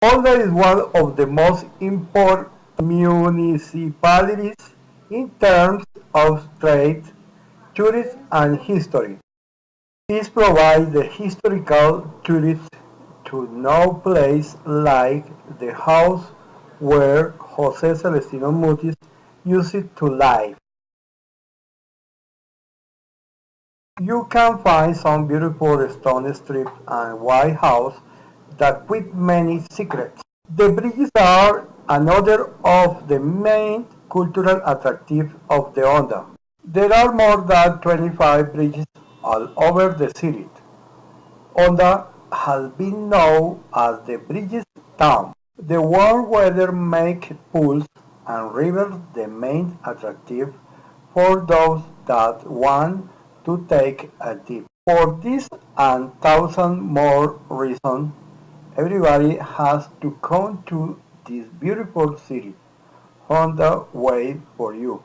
Honda is one of the most important municipalities in terms of trade, tourism and history. This provides the historical tourists to know places like the house where Jose Celestino Mutis used to live. You can find some beautiful stone strips and white house that with many secrets. The bridges are another of the main cultural attractives of the Honda. There are more than 25 bridges all over the city. Honda has been known as the bridges town. The warm weather makes pools and rivers the main attractive for those that want to take a dip. For this and thousand more reasons, everybody has to come to this beautiful city. Honda wait for you.